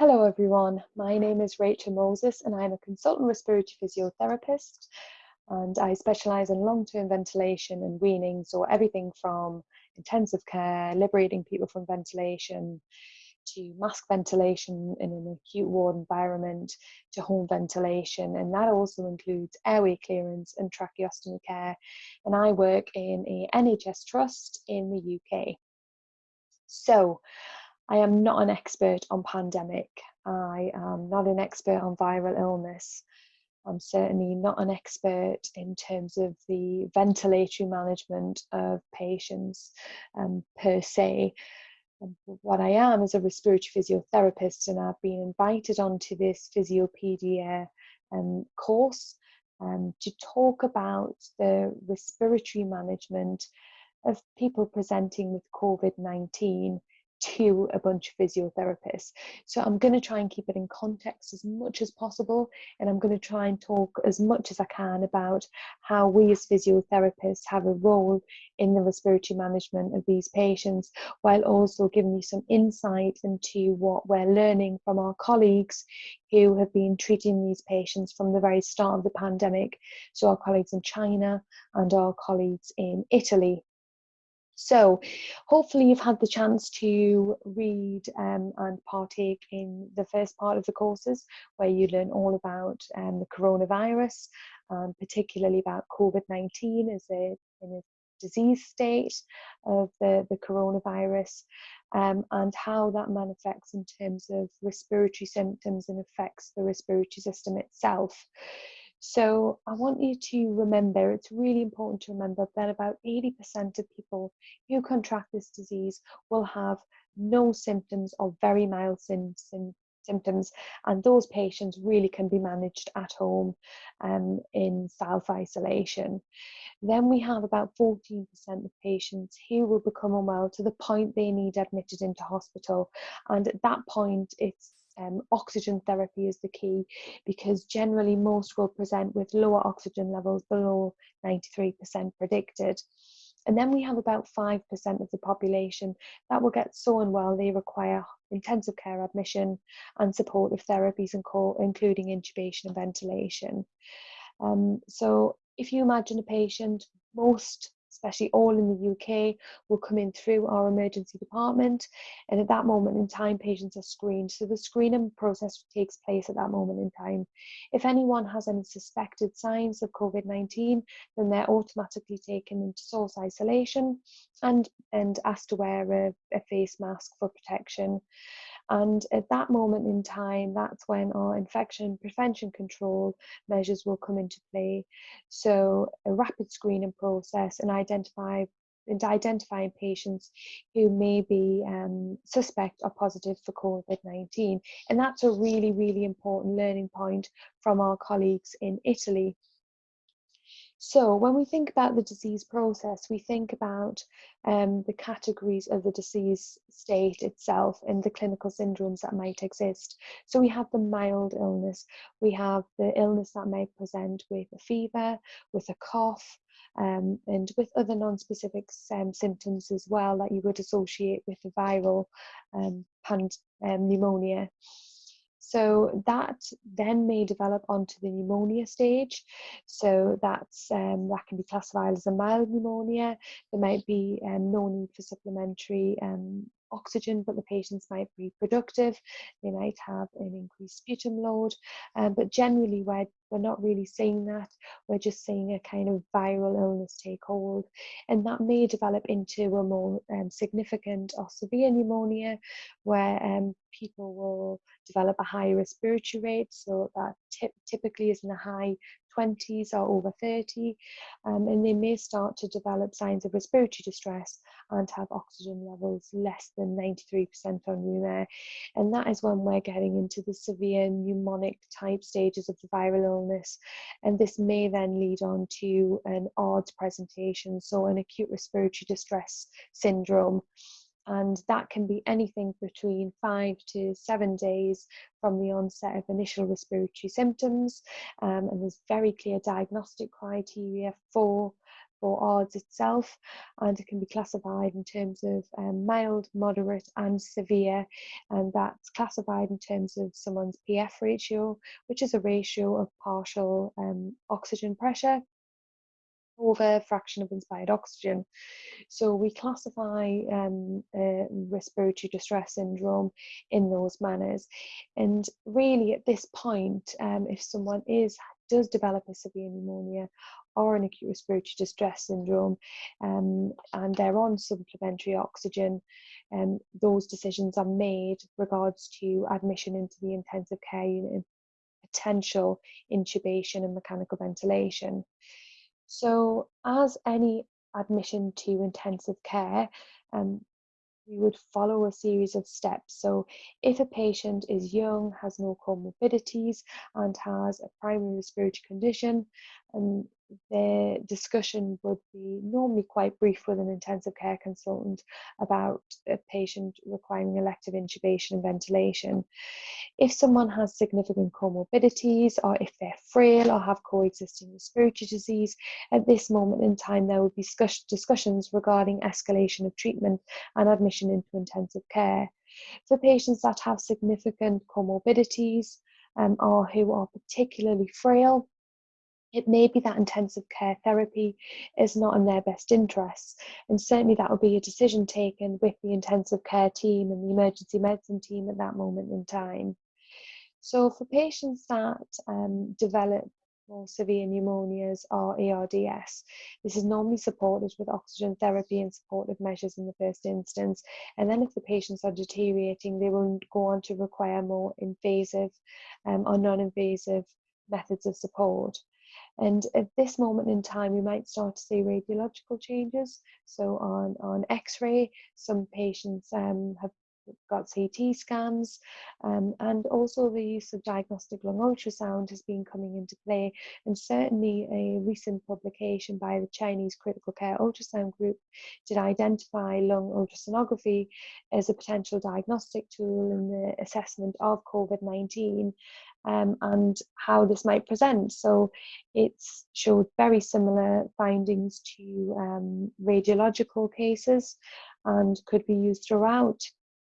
Hello everyone, my name is Rachel Moses and I'm a consultant respiratory physiotherapist and I specialise in long-term ventilation and weaning, so everything from intensive care, liberating people from ventilation, to mask ventilation in an acute ward environment, to home ventilation, and that also includes airway clearance and tracheostomy care. And I work in a NHS trust in the UK. So I am not an expert on pandemic. I am not an expert on viral illness. I'm certainly not an expert in terms of the ventilatory management of patients um, per se. Um, what I am is a respiratory physiotherapist, and I've been invited onto this Physiopedia um, course um, to talk about the respiratory management of people presenting with COVID 19 to a bunch of physiotherapists. So I'm going to try and keep it in context as much as possible, and I'm going to try and talk as much as I can about how we as physiotherapists have a role in the respiratory management of these patients, while also giving you some insight into what we're learning from our colleagues who have been treating these patients from the very start of the pandemic. So our colleagues in China and our colleagues in Italy so hopefully you've had the chance to read um, and partake in the first part of the courses where you learn all about um, the coronavirus, and particularly about COVID-19 as a, in a disease state of the, the coronavirus um, and how that manifests in terms of respiratory symptoms and affects the respiratory system itself. So I want you to remember, it's really important to remember that about 80% of people who contract this disease will have no symptoms or very mild symptoms and those patients really can be managed at home um, in self-isolation. Then we have about 14% of patients who will become unwell to the point they need admitted into hospital and at that point it's um, oxygen therapy is the key because generally most will present with lower oxygen levels below 93% predicted. And then we have about 5% of the population that will get so unwell they require intensive care admission and supportive therapies, and call, including intubation and ventilation. Um, so if you imagine a patient, most especially all in the UK, will come in through our emergency department. And at that moment in time, patients are screened. So the screening process takes place at that moment in time. If anyone has any suspected signs of COVID 19, then they're automatically taken into source isolation and, and asked to wear a, a face mask for protection. And at that moment in time, that's when our infection prevention control measures will come into play. So a rapid screening process and identify and identifying patients who may be um, suspect or positive for COVID-19. And that's a really, really important learning point from our colleagues in Italy so when we think about the disease process, we think about um, the categories of the disease state itself and the clinical syndromes that might exist. So we have the mild illness, we have the illness that may present with a fever, with a cough, um, and with other non-specific um, symptoms as well that you would associate with the viral um, pand um, pneumonia. So that then may develop onto the pneumonia stage. So that's um, that can be classified as a mild pneumonia. There might be um, no need for supplementary um, oxygen, but the patients might be productive. They might have an increased sputum load, um, but generally we're, we're not really seeing that. We're just seeing a kind of viral illness take hold, and that may develop into a more um, significant or severe pneumonia, where um, people will develop a high respiratory rate, so that typically is in the high 20s or over 30, um, and they may start to develop signs of respiratory distress and have oxygen levels less than 93% on you there. And that is when we're getting into the severe pneumonic type stages of the viral illness. And this may then lead on to an ARDS presentation, so an acute respiratory distress syndrome. And that can be anything between five to seven days from the onset of initial respiratory symptoms. Um, and there's very clear diagnostic criteria for for ARDS itself, and it can be classified in terms of um, mild, moderate, and severe. And that's classified in terms of someone's PF ratio, which is a ratio of partial um, oxygen pressure over fraction of inspired oxygen. So we classify um, uh, respiratory distress syndrome in those manners. And really at this point, um, if someone is does develop a severe pneumonia or an acute respiratory distress syndrome um, and they're on supplementary oxygen, um, those decisions are made regards to admission into the intensive care unit potential intubation and mechanical ventilation. So, as any admission to intensive care, um, we would follow a series of steps. So, if a patient is young, has no comorbidities, and has a primary respiratory condition, and the discussion would be normally quite brief with an intensive care consultant about a patient requiring elective intubation and ventilation. If someone has significant comorbidities, or if they're frail or have coexisting respiratory disease, at this moment in time, there would be discussions regarding escalation of treatment and admission into intensive care. For patients that have significant comorbidities um, or who are particularly frail, it may be that intensive care therapy is not in their best interests. And certainly that will be a decision taken with the intensive care team and the emergency medicine team at that moment in time. So for patients that um, develop more severe pneumonias or ARDS, this is normally supported with oxygen therapy and supportive measures in the first instance. And then if the patients are deteriorating, they will go on to require more invasive um, or non-invasive methods of support. And at this moment in time, we might start to see radiological changes. So on, on X-ray, some patients um, have got CT scans, um, and also the use of diagnostic lung ultrasound has been coming into play. And certainly, a recent publication by the Chinese Critical Care Ultrasound Group did identify lung ultrasonography as a potential diagnostic tool in the assessment of COVID 19 um, and how this might present. So it's showed very similar findings to um, radiological cases and could be used throughout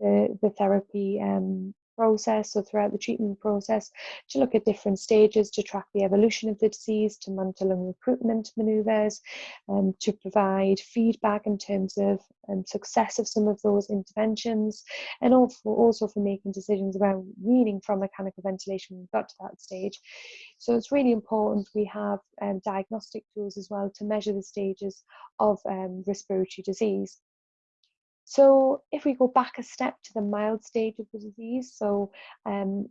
the, the therapy um, process or throughout the treatment process to look at different stages to track the evolution of the disease, to monitor lung recruitment manoeuvres, um, to provide feedback in terms of um, success of some of those interventions, and also, also for making decisions around weaning from mechanical ventilation when we got to that stage. So it's really important we have um, diagnostic tools as well to measure the stages of um, respiratory disease. So if we go back a step to the mild stage of the disease, so um,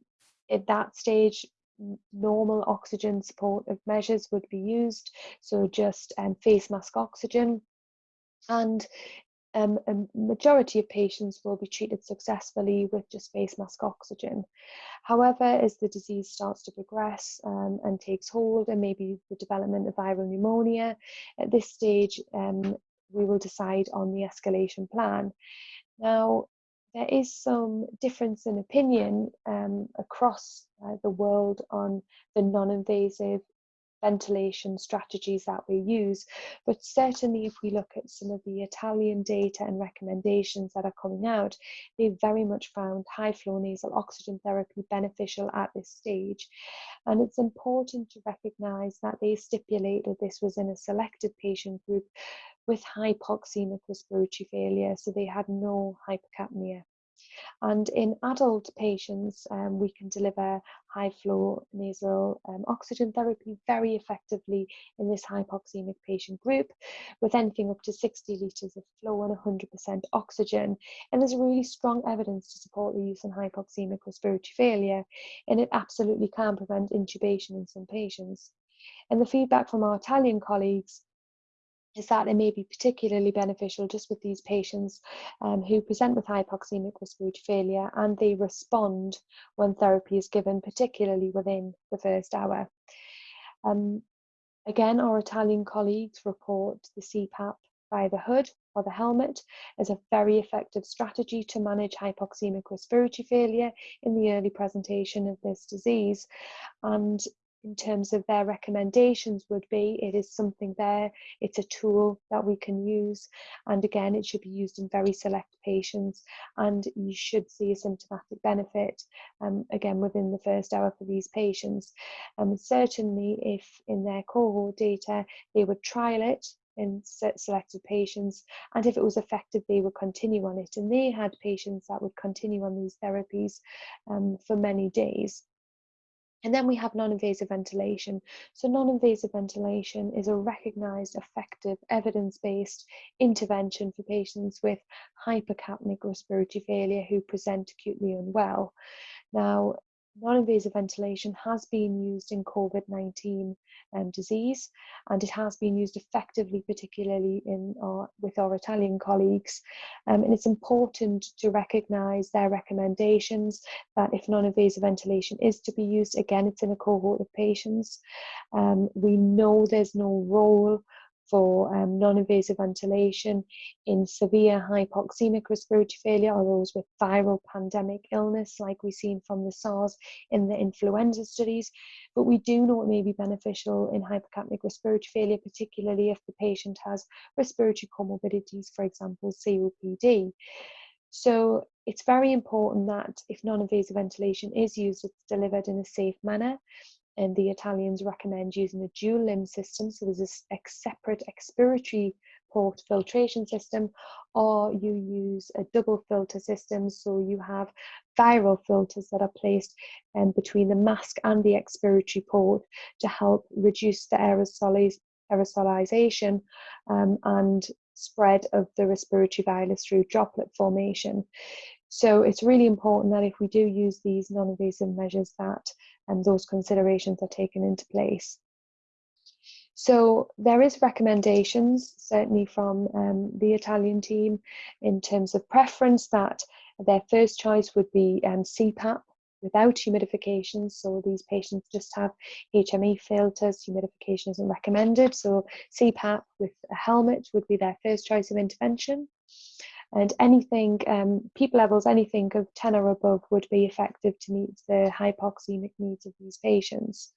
at that stage, normal oxygen supportive measures would be used, so just um, face mask oxygen. And um, a majority of patients will be treated successfully with just face mask oxygen. However, as the disease starts to progress um, and takes hold, and maybe the development of viral pneumonia, at this stage, um, we will decide on the escalation plan. Now, there is some difference in opinion um, across uh, the world on the non-invasive ventilation strategies that we use. But certainly, if we look at some of the Italian data and recommendations that are coming out, they very much found high flow nasal oxygen therapy beneficial at this stage. And it's important to recognize that they stipulated this was in a selected patient group with hypoxemic respiratory failure, so they had no hypercapnia. And in adult patients, um, we can deliver high flow nasal um, oxygen therapy very effectively in this hypoxemic patient group with anything up to 60 litres of flow and 100% oxygen. And there's really strong evidence to support the use in hypoxemic respiratory failure, and it absolutely can prevent intubation in some patients. And the feedback from our Italian colleagues is that it may be particularly beneficial just with these patients um, who present with hypoxemic respiratory failure and they respond when therapy is given, particularly within the first hour. Um, again, our Italian colleagues report the CPAP by the hood or the helmet as a very effective strategy to manage hypoxemic respiratory failure in the early presentation of this disease. And in terms of their recommendations would be it is something there it's a tool that we can use and again it should be used in very select patients and you should see a symptomatic benefit um, again within the first hour for these patients. Um, certainly if in their cohort data they would trial it in selected patients and if it was effective they would continue on it and they had patients that would continue on these therapies um, for many days and then we have non-invasive ventilation. So non-invasive ventilation is a recognised, effective, evidence-based intervention for patients with hypercapnic respiratory failure who present acutely unwell. Now, non-invasive ventilation has been used in COVID-19 um, disease and it has been used effectively, particularly in our, with our Italian colleagues. Um, and it's important to recognise their recommendations that if non-invasive ventilation is to be used, again, it's in a cohort of patients. Um, we know there's no role for um, non-invasive ventilation in severe hypoxemic respiratory failure or those with viral pandemic illness like we've seen from the SARS in the influenza studies. But we do know it may be beneficial in hypercapnic respiratory failure, particularly if the patient has respiratory comorbidities, for example, COPD. So it's very important that if non-invasive ventilation is used, it's delivered in a safe manner and the Italians recommend using a dual limb system, so there's a, separate expiratory port filtration system, or you use a double filter system, so you have viral filters that are placed um, between the mask and the expiratory port to help reduce the aerosoliz aerosolization um, and spread of the respiratory virus through droplet formation. So it's really important that if we do use these non-invasive measures that and those considerations are taken into place. So there is recommendations, certainly from um, the Italian team, in terms of preference that their first choice would be um, CPAP without humidification. So these patients just have HME filters, humidification isn't recommended. So CPAP with a helmet would be their first choice of intervention and anything um, peak levels anything of 10 or above would be effective to meet the hypoxemic needs of these patients.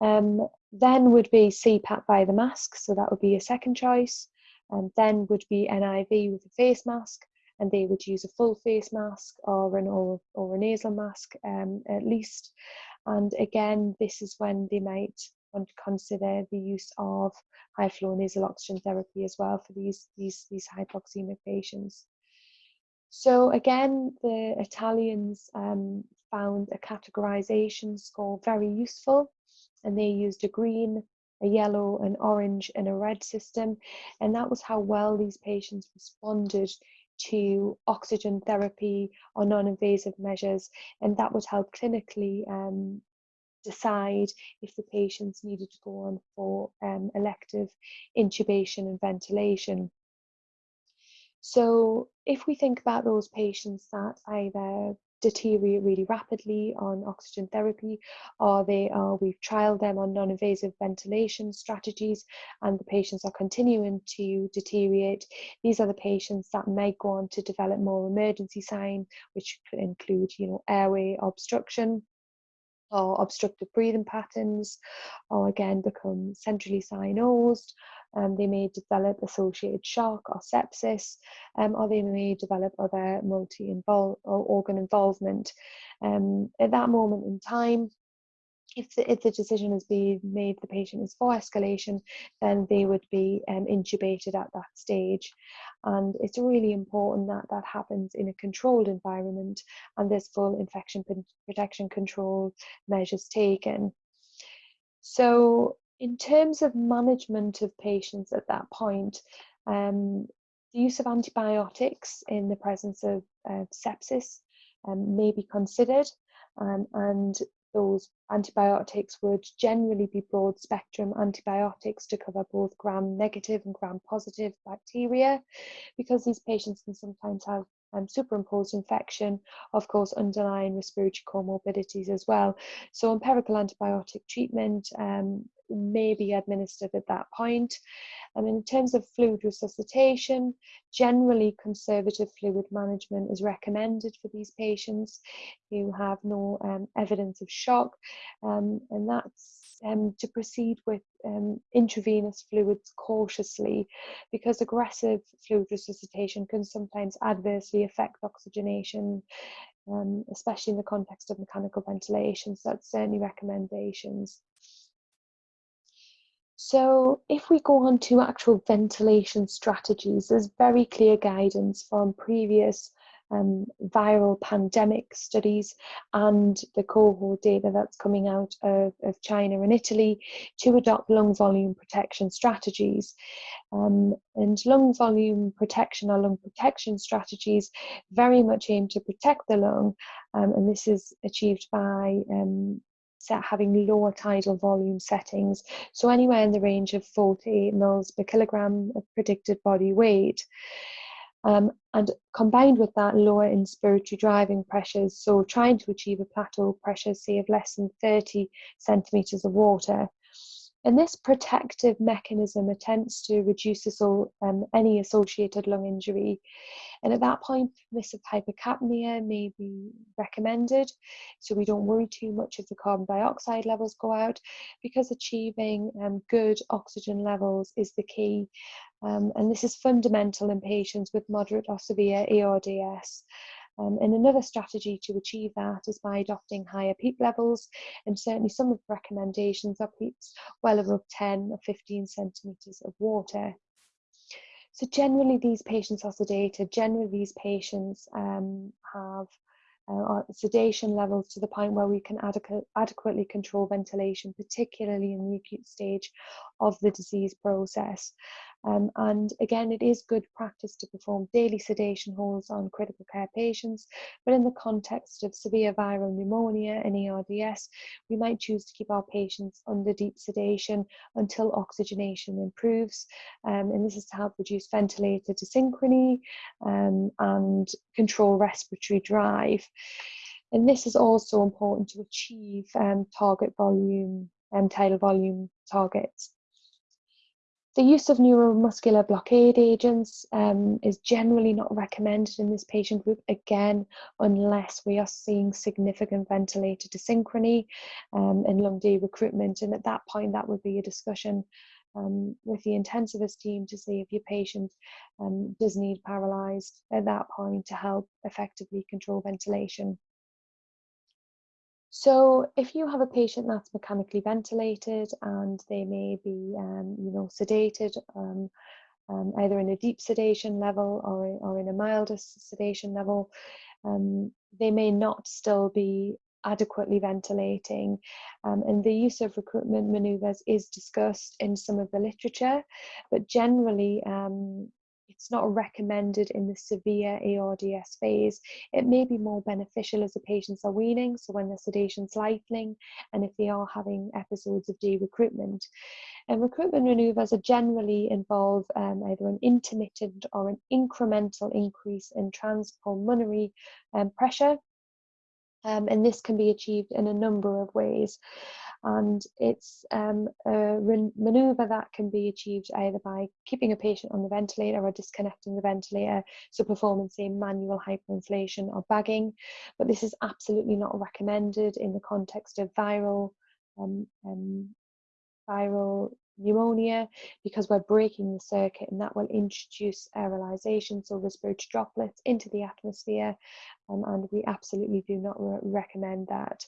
Um, then would be CPAP by the mask so that would be a second choice. And then would be NIV with a face mask and they would use a full face mask or an or, or a nasal mask um, at least. And again this is when they might consider the use of high flow nasal oxygen therapy as well for these, these, these hypoxemic patients. So again, the Italians um, found a categorization score very useful and they used a green, a yellow, an orange and a red system. And that was how well these patients responded to oxygen therapy or non-invasive measures. And that would help clinically um, decide if the patients needed to go on for um, elective intubation and ventilation. So if we think about those patients that either deteriorate really rapidly on oxygen therapy or they are we've trialed them on non-invasive ventilation strategies and the patients are continuing to deteriorate these are the patients that may go on to develop more emergency sign which could include you know airway obstruction or obstructive breathing patterns, or again become centrally cyanosed. Um, they may develop associated shock or sepsis, um, or they may develop other multi-organ involvement. Um, at that moment in time, if the, if the decision has been made the patient is for escalation, then they would be um, intubated at that stage. And it's really important that that happens in a controlled environment and there's full infection protection control measures taken. So in terms of management of patients at that point, um, the use of antibiotics in the presence of uh, sepsis um, may be considered um, and those antibiotics would generally be broad spectrum antibiotics to cover both gram negative and gram positive bacteria because these patients can sometimes have um, superimposed infection, of course, underlying respiratory comorbidities as well. So empirical antibiotic treatment um, may be administered at that point. And in terms of fluid resuscitation, generally conservative fluid management is recommended for these patients who have no um, evidence of shock. Um, and that's um, to proceed with um, intravenous fluids cautiously because aggressive fluid resuscitation can sometimes adversely affect oxygenation, um, especially in the context of mechanical ventilation. So that's certainly recommendations. So if we go on to actual ventilation strategies, there's very clear guidance from previous um, viral pandemic studies and the cohort data that's coming out of, of China and Italy to adopt lung volume protection strategies. Um, and lung volume protection or lung protection strategies very much aim to protect the lung, um, and this is achieved by um, having lower tidal volume settings, so anywhere in the range of 48 mils per kilogram of predicted body weight. Um, and combined with that, lower inspiratory driving pressures, so trying to achieve a plateau pressure, say, of less than 30 centimetres of water. And this protective mechanism attempts to reduce um, any associated lung injury. And at that point, permissive hypercapnia may be recommended. So we don't worry too much if the carbon dioxide levels go out because achieving um, good oxygen levels is the key. Um, and this is fundamental in patients with moderate or severe ARDS. Um, and another strategy to achieve that is by adopting higher PEEP levels, and certainly some of the recommendations are PEEPs well above 10 or 15 centimetres of water. So generally these patients are sedated, generally these patients um, have uh, sedation levels to the point where we can adequate, adequately control ventilation, particularly in the acute stage of the disease process. Um, and again, it is good practice to perform daily sedation holds on critical care patients, but in the context of severe viral pneumonia and ARDS, we might choose to keep our patients under deep sedation until oxygenation improves. Um, and this is to help reduce ventilator desynchrony um, and control respiratory drive. And this is also important to achieve um, target volume and um, tidal volume targets. The use of neuromuscular blockade agents um, is generally not recommended in this patient group, again, unless we are seeing significant ventilator desynchrony um, and lung de-recruitment. And at that point, that would be a discussion um, with the intensivist team to see if your patient um, does need paralysed at that point to help effectively control ventilation. So if you have a patient that's mechanically ventilated and they may be, um, you know, sedated, um, um, either in a deep sedation level or, or in a milder sedation level, um, they may not still be adequately ventilating. Um, and the use of recruitment maneuvers is discussed in some of the literature, but generally um, it's not recommended in the severe ARDS phase. It may be more beneficial as the patients are weaning, so when the sedation's lightening, and if they are having episodes of de-recruitment. And recruitment maneuvers are generally involve um, either an intermittent or an incremental increase in transpulmonary um, pressure um, and this can be achieved in a number of ways. And it's um, a maneuver that can be achieved either by keeping a patient on the ventilator or disconnecting the ventilator, so performing, say, manual hyperinflation or bagging. But this is absolutely not recommended in the context of viral um, um viral pneumonia because we're breaking the circuit and that will introduce aerolization, so respiratory droplets into the atmosphere um, and we absolutely do not re recommend that.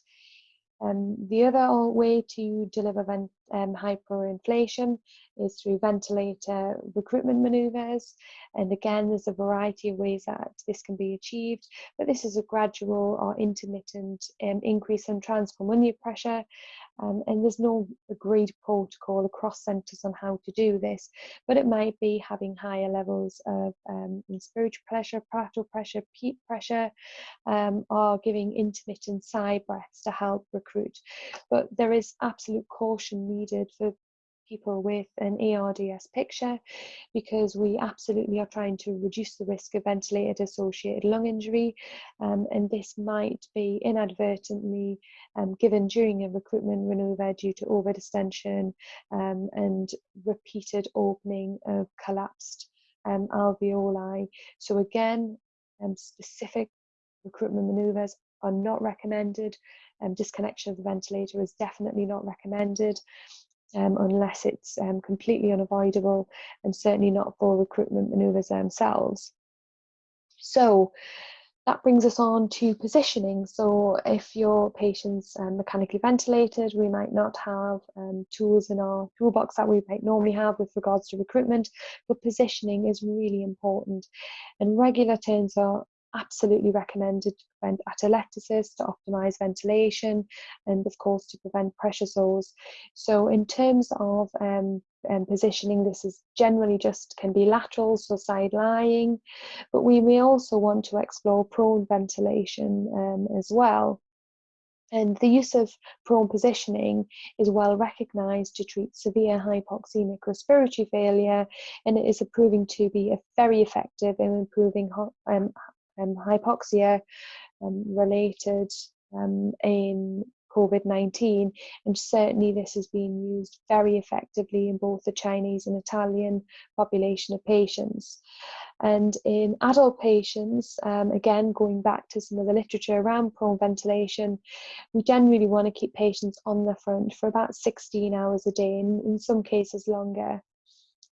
Um, the other way to deliver vent, um, hyperinflation is through ventilator recruitment maneuvers. And again, there's a variety of ways that this can be achieved, but this is a gradual or intermittent um, increase in transpulmonary pressure um, and there's no agreed protocol across centres on how to do this, but it might be having higher levels of um, inspiratory pressure, plateau pressure, peak pressure, um, or giving intermittent side breaths to help recruit. But there is absolute caution needed for people with an ARDS picture because we absolutely are trying to reduce the risk of ventilator associated lung injury um, and this might be inadvertently um, given during a recruitment manoeuvre due to overdistension um, and repeated opening of collapsed um, alveoli. So again, um, specific recruitment manoeuvres are not recommended. Um, disconnection of the ventilator is definitely not recommended um, unless it's um, completely unavoidable and certainly not for recruitment manoeuvres themselves. So that brings us on to positioning. So if your patient's um, mechanically ventilated, we might not have um, tools in our toolbox that we might normally have with regards to recruitment, but positioning is really important. And regular turns are absolutely recommended to prevent atelectasis, to optimize ventilation, and of course to prevent pressure sores. So in terms of um, um, positioning, this is generally just can be lateral, so side lying, but we may also want to explore prone ventilation um, as well. And the use of prone positioning is well recognised to treat severe hypoxemic respiratory failure, and it is proving to be a very effective in improving um, um, hypoxia um, related um, in COVID-19 and certainly this has been used very effectively in both the Chinese and Italian population of patients. And in adult patients, um, again, going back to some of the literature around prone ventilation, we generally want to keep patients on the front for about 16 hours a day, and in some cases longer.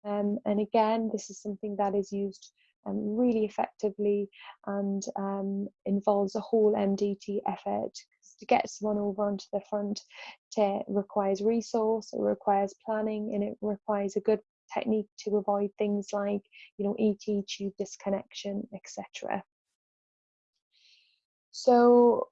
Um, and again, this is something that is used um, really effectively and um, involves a whole MDT effort. To get someone over onto the front it requires resource, it requires planning, and it requires a good technique to avoid things like, you know, ET tube disconnection, etc. So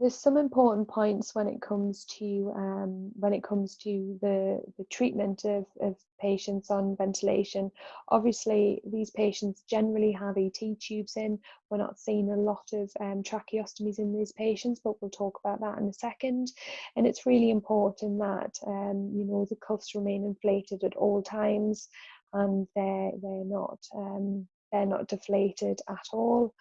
there's some important points when it comes to um, when it comes to the the treatment of, of patients on ventilation. Obviously, these patients generally have ET tubes in. We're not seeing a lot of um, tracheostomies in these patients, but we'll talk about that in a second. And it's really important that um, you know the cuffs remain inflated at all times, and they're they're not um, they're not deflated at all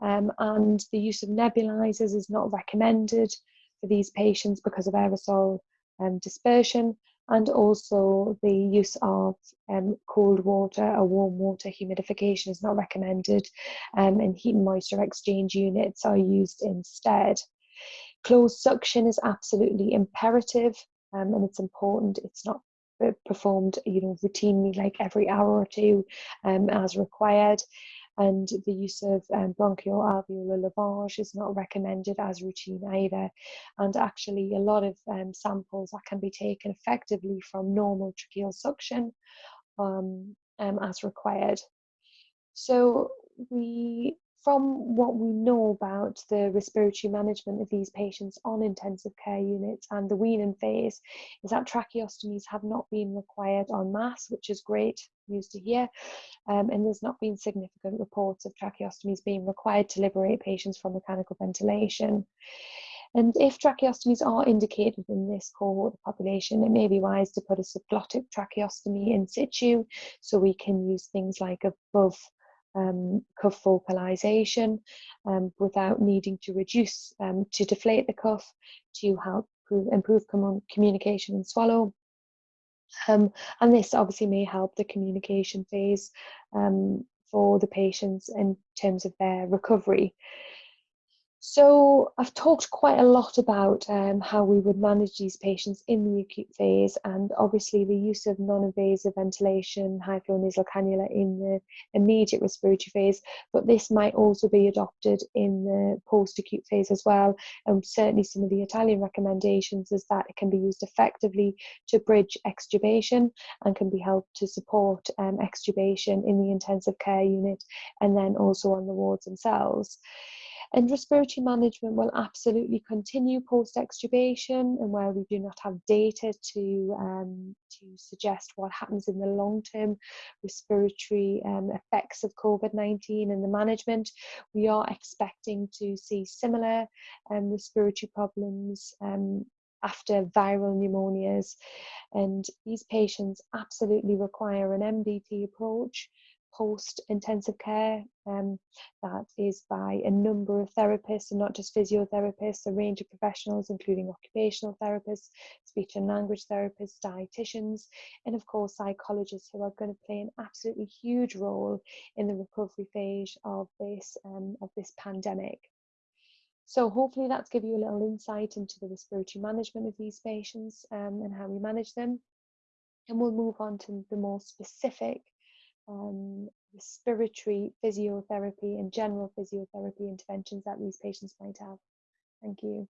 um, and the use of nebulizers is not recommended for these patients because of aerosol um, dispersion and also the use of um, cold water or warm water humidification is not recommended um, and heat and moisture exchange units are used instead. Closed suction is absolutely imperative um, and it's important. It's not performed you know routinely like every hour or two um, as required and the use of um, bronchial alveolar lavage is not recommended as routine either. And actually, a lot of um, samples that can be taken effectively from normal tracheal suction um, um as required. So we from what we know about the respiratory management of these patients on intensive care units and the weaning phase is that tracheostomies have not been required en masse, which is great news to hear. Um, and there's not been significant reports of tracheostomies being required to liberate patients from mechanical ventilation. And if tracheostomies are indicated in this cohort of population, it may be wise to put a subglottic tracheostomy in situ so we can use things like above um, cuff vocalization um, without needing to reduce, um, to deflate the cuff to help improve, improve communication and swallow. Um, and this obviously may help the communication phase um, for the patients in terms of their recovery. So I've talked quite a lot about um, how we would manage these patients in the acute phase and obviously the use of non-invasive ventilation, high flow nasal cannula in the immediate respiratory phase, but this might also be adopted in the post-acute phase as well. And certainly some of the Italian recommendations is that it can be used effectively to bridge extubation and can be helped to support um, extubation in the intensive care unit and then also on the wards themselves. And respiratory management will absolutely continue post-extubation and where we do not have data to, um, to suggest what happens in the long-term respiratory um, effects of COVID-19 and the management, we are expecting to see similar um, respiratory problems um, after viral pneumonias. And these patients absolutely require an MDT approach post intensive care um, that is by a number of therapists and not just physiotherapists, a range of professionals, including occupational therapists, speech and language therapists, dietitians, and of course, psychologists who are going to play an absolutely huge role in the recovery phase of this, um, of this pandemic. So hopefully that's give you a little insight into the respiratory management of these patients um, and how we manage them. And we'll move on to the more specific um, respiratory physiotherapy and general physiotherapy interventions that these patients might have. Thank you.